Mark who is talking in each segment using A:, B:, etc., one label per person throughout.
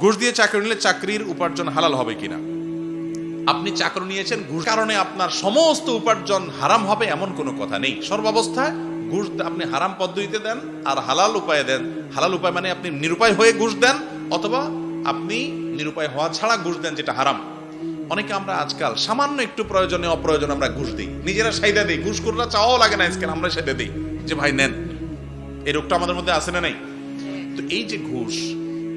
A: ঘুষ দিয়ে চাকরি নিলে চাকরির উপার্জন হালাল হবে কিনা? আপনি চাকরি নিয়েছেন, ঘুষ কারণে আপনার সমস্ত উপার্জন হারাম হবে এমন কোনো কথা নেই। সর্বাবস্থায় ঘুষ আপনি হারাম পদ্ধতিতে দেন আর হালাল উপায়ে দেন। হালাল উপায় মানে আপনি নিরুপায় হয়ে ঘুষ দেন অথবা আপনি নিরুপায় হওয়া ছাড়া ঘুষ দেন যেটা হারাম। অনেকে আমরা আজকাল সামান্য একটু প্রয়োজনে অপ্রয়োজনে আমরা ঘুষ দিই। নিজেরা সাইদা দিই। ঘুষ করলে চাওয়াও লাগে না আজকাল, আমরা সাইদা দিই। যে ভাই, নেন। এই রোগটা আমাদের মধ্যে আসে না নাই? তো এই যে ঘুষ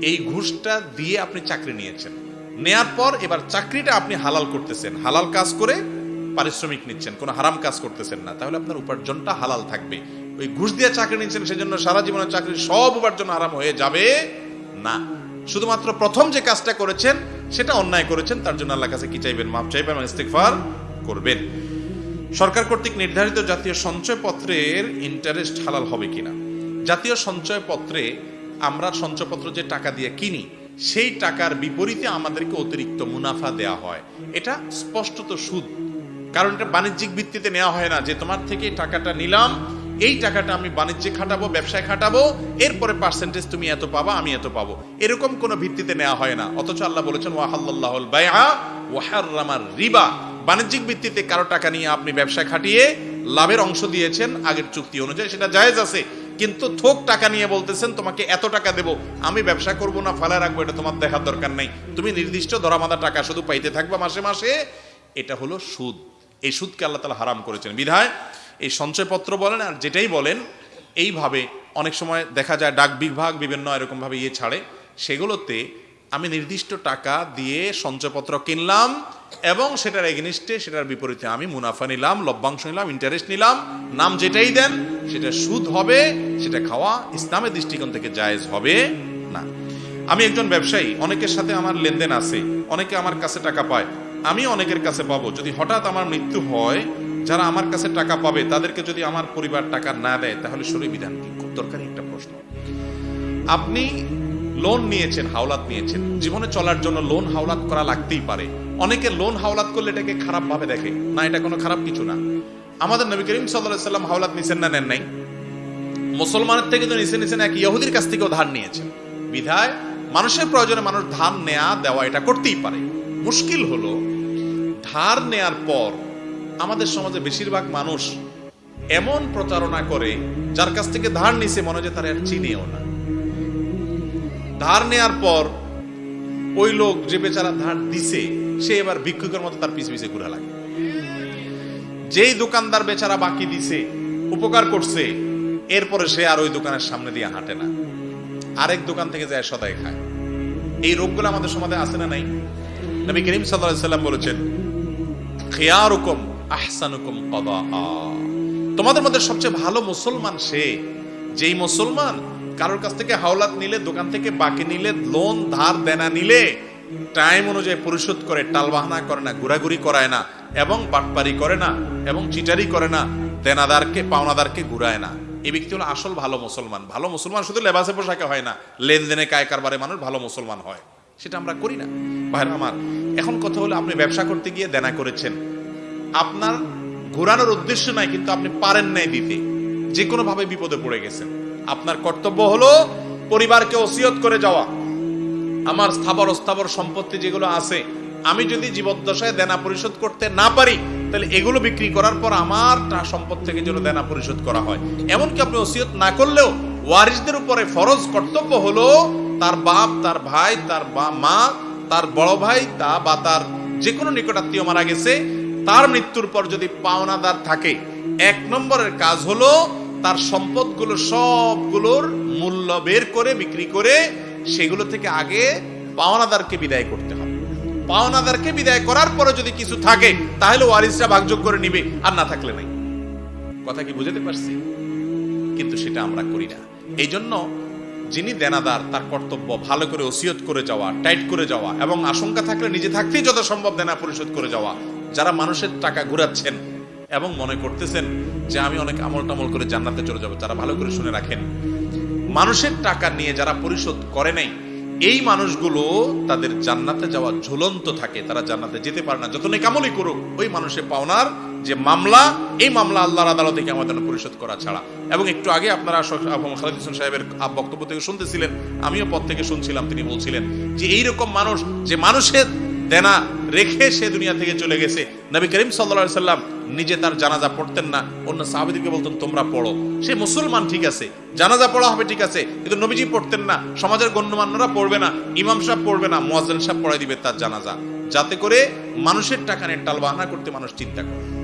A: এই ঘুষটা দিয়ে আপনি চাকরি নিয়েছেন। নেয়ার পর এবার চাকরিটা আপনি হালাল করতেছেন। হালাল কাজ করে পারিশ্রমিক নিচ্ছেন, কোনো হারাম কাজ করতেছেন না। তাহলে আপনার উপার্জনটা হালাল থাকবে। ওই ঘুষ দিয়ে চাকরি নিচ্ছেন সেজন্য সারা জীবনের চাকরির সব উপার্জন হারাম হয়ে যাবে? না। শুধুমাত্র প্রথম যে কাজটা করেছেন, সেটা অন্যায় করেছেন, তার জন্য আল্লাহ কাছে কি চাইবেন? মাপ চাইবেন এবং ইস্তেগফার করবেন। সরকার কর্তৃক নির্ধারিত জাতীয় সঞ্চয়পত্রের ইন্টারেস্ট হালাল হবে কিনা? জাতীয় সঞ্চয়পত্রে আমরা সঞ্চয়পত্র যে টাকা দিয়ে কিনি, সেই টাকার বিপরীতে আমাদেরকে অতিরিক্ত মুনাফা দেয়া হয়। এটা স্পষ্টত সুদ। কারণ এটা বাণিজ্যিক ভিত্তিতে নেওয়া হয় না যে তোমার থেকে টাকাটা নিলাম, এই টাকাটা আমি বাণিজ্যে খাটাবো, ব্যবসায় খাটাবো, এরপরে পার্সেন্টেজ তুমি এত পাবা, আমি এত পাবো। এরকম কোনো ভিত্তিতে নেওয়া হয় না। অথচ আল্লাহ বলেছেন ওয়াহাল্লাহুল বাইআ ওয়াহাররামার রিবা। বাণিজ্যিক ভিত্তিতে কারও টাকা নিয়ে আপনি ব্যবসা খাটিয়ে লাভের অংশ দিয়েছেন, আগের চুক্তি অনুযায়ী সেটা জায়েজ আছে। কিন্তু থোক টাকা নিয়ে বলতেছেন, তোমাকে এত টাকা দেব, আমি ব্যবসা করব না ফালা রাখব, এটা তোমার দেখার দরকার নাই। তুমি নির্দিষ্ট ধরামাদা টাকা শুধু পাইতে থাকবা মাসে মাসে। এটা হলো সুদ। এই সুদকে আল্লাহ তালা হারাম করেছেন। বিধায়, এই সঞ্চয়পত্র বলেন আর যেটাই বলেন, এইভাবে অনেক সময় দেখা যায় ডাক বিভাগ বিভিন্ন এরকমভাবে ইয়ে ছাড়ে, সেগুলোতে আমি নির্দিষ্ট টাকা দিয়ে সঞ্চয়পত্র কিনলাম এবং সেটার এগেনিস্টে সেটার বিপরীতে আমি মুনাফা নিলাম, লভ্যাংশ নিলাম ইন্টারেস্ট নিলাম, নাম যেটাই দেন সেটা সুদ হবে, সেটা খাওয়া ইসলামের দৃষ্টিকোণ থেকে জায়েজ হবে না। আমি একজন ব্যবসায়ী, অনেকের সাথে আমার লেনদেন আছে, অনেকে আমার কাছে টাকা পায়, আমি অনেকের কাছে পাবো। যদি হঠাৎ আমার মৃত্যু হয়, যারা আমার কাছে টাকা পাবে, তাদেরকে যদি আমার পরিবার টাকা না দেয়, তাহলে শরীর বিধান কি? খুব দরকারি একটা প্রশ্ন। আপনি লোন নিয়েছেন, হাওলাত নিয়েছেন। জীবনে চলার জন্য লোন হাওলাত করা লাগতেই পারে। অনেকে লোন হাওলাত করলে এটাকে খারাপ ভাবে দেখে। না, এটা কোনো খারাপ কিছু না। আমাদের নবী করিম সাল্লাম হাওলাত নিছেন না, নেন নাই? মুসলমানের থেকে তো নিচে নিচেন এক ইহুদির কাছ থেকেও ধার নিয়েছেন। বিধায় মানুষের প্রয়োজনে মানুষ ধার নেয়া, দেওয়া এটা করতেই পারে। মুশকিল হলো, ধার নেয়ার পর আমাদের সমাজে বেশিরভাগ মানুষ এমন প্রতারণা করে, যার কাছ থেকে ধার নিছে, মনে হয় যে তার চিনেও না। ধার নেয়ার পর ওই লোক যে বেচারা ধার দিছে, সে এবার ভিক্ষুকের মতো তার পিছে পিছে ঘুরা লাগে। যেই দোকানদার বেচারা বাকি দিছে, উপকার করছে, এরপরে সে আর ওই দোকানের সামনে দিয়ে হাঁটে না। আরেক দোকান থেকে যায়, সদাই খায়। এই রোগগুলো আমাদের সমাজে আছে না নাই? নবী করিম সাল্লাম বলেছেন, খিয়ারুকুম আহসানুকুম কদা তোমাদের মধ্যে সবচেয়ে ভালো মুসলমান সে, যেই মুসলমান কারোর কাছ থেকে হাওলাত নিলে, দোকান থেকে বাকি নিলে লোন ধার, দেনা নিলে টাইম অনুযায়ী পরিশোধ করে, টালবাহানা করে না, ঘোরাঘুরি করায় না, এবং বাটপারি করে না, এবং চিটারি করে না, দেনাদারকে, পাওনাদারকে ঘুরায় না। এই ব্যক্তি হলো আসল ভালো মুসলমান। ভালো মুসলমান শুধু লেবাসে পোশাকে হয় না, লেনদেনে কায় কারবারে মানুষ ভালো মুসলমান হয়। সেটা আমরা করি না। ভাইরা আমার, এখন কথা হলো আপনি ব্যবসা করতে গিয়ে দেনা করেছেন। আপনার ঘোরানোর উদ্দেশ্য নাই, কিন্তু আপনি পারেন নাই দিতে। যে কোনো ভাবে বিপদে পড়ে গেছেন। আপনার কর্তব্য হলো পরিবারকে ওসিয়ত করে যাওয়া। আমার স্থাবর অস্থাবর সম্পত্তি যেগুলো আছে, আমি যদি জীবদ্দশায় দেনা পরিশোধ করতে না পারি, তাহলে এগুলো বিক্রি করার পর আমার সম্পদ থেকে যেন দেনা পরিশোধ করা হয়। এমনকি আপনি ওসিয়ত না করলেও ওয়ারিসদের উপরে ফরজ কর্তব্য হলো তার বাপ, তার ভাই, তার মা, তার বড় ভাই, তা বা তার যে কোনো নিকটাত্মীয় মারা গেছে, তার মৃত্যুর পর যদি পাওনাদার থাকে। এক নম্বরের কাজ হলো তার সম্পদগুলো সবগুলোর মূল্য বের করে, বিক্রি করে সেগুলো থেকে আগে পাওনাদারকে বিদায় করতে হবে। পাওনাদারকে বিদায় করার পরে যদি কিছু থাকে, তাহলে ওয়ারিসরা ভাগযোগ করে নিবে, আর না থাকলে নাই। কথা কি বুঝাতে পারছি? কিন্তু সেটা আমরা করি না। এই জন্য যিনি দেনাদার, তার কর্তব্য ভালো করে ওসিয়ত করে যাওয়া, টাইট করে যাওয়া, এবং আশঙ্কা থাকলে নিজে থাকতেই যত সম্ভব দেনা পরিশোধ করে যাওয়া। যারা মানুষের টাকা ঘুরাচ্ছেন এবং মনে করতেছেন যে আমি অনেক আমল টামল করে জান্নাতে চলে যাব। তারা ভালো করে শুনে রাখেন। মানুষের টাকা নিয়ে যারা পরিশোধ করে নাই, এই মানুষগুলো তাদের জান্নাতে যাওয়া ঝুলন্ত থাকে। তারা জান্নাতে যেতে পারে না। যত নেকামলি করুক, ওই মানুষের পাওনার যে মামলা, এই মামলা আল্লাহর আদালতে আমাদের পরিশোধ করা ছাড়া। এবং একটু আগে আপনারা খালেদ হোসেন সাহেবের বক্তব্য থেকে শুনতেছিলেন। আমিও পথ থেকে শুনছিলাম, তিনি বলছিলেন যে, এইরকম মানুষ যে মানুষের দেনা রেখে সে দুনিয়া থেকে চলে গেছে। নবী করিম সাল্লা সাল্লাম নিজে তার জানাজা পড়তেন না। অন্য সাহাবিদিকে বলতেন, তোমরা পড়ো। সে মুসলমান, ঠিক আছে। জানাজা পড়া হবে, ঠিক আছে। কিন্তু নবীজি পড়তেন না। সমাজের গণ্যমান্যরা পড়বে না। ইমাম সাহেব পড়বে না। মোয়াজ্জেন সাহেব পড়াই দিবে তার জানাজা। যাতে করে মানুষের টাকা নিয়ে টালবাহানা করতে মানুষ চিন্তা করে।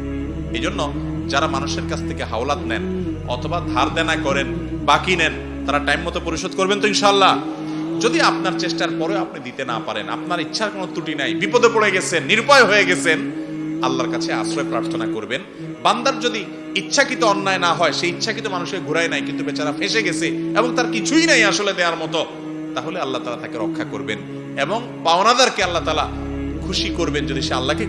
A: এই জন্য যারা মানুষের কাছ থেকে হাওলাত নেন অথবা ধার দেনা করেন, বাকি নেন, তারা টাইম মতো পরিশোধ করবেন তো ইনশাল্লাহ যদি আপনার চেষ্টার পরে আপনি দিতে না পারেন, আপনার ইচ্ছার কোনো ত্রুটি নাই, বিপদে পড়ে গেছেন, নিরুপায় হয়ে গেছেন, আল্লাহর কাছে আশ্রয় প্রার্থনা করবেন। বান্দার যদি ইচ্ছাকৃত অন্যায় না হয়, সেই ইচ্ছাকৃত মানুষের ঘুরায় নাই, কিন্তু বেচারা ফেসে গেছে এবং তার কিছুই নাই আসলে দেওয়ার মতো, তাহলে আল্লাহ তালা তাকে রক্ষা করবেন এবং পাওনাদারকে আল্লাহ তালা খুশি করবেন যদি সে আল্লাহকে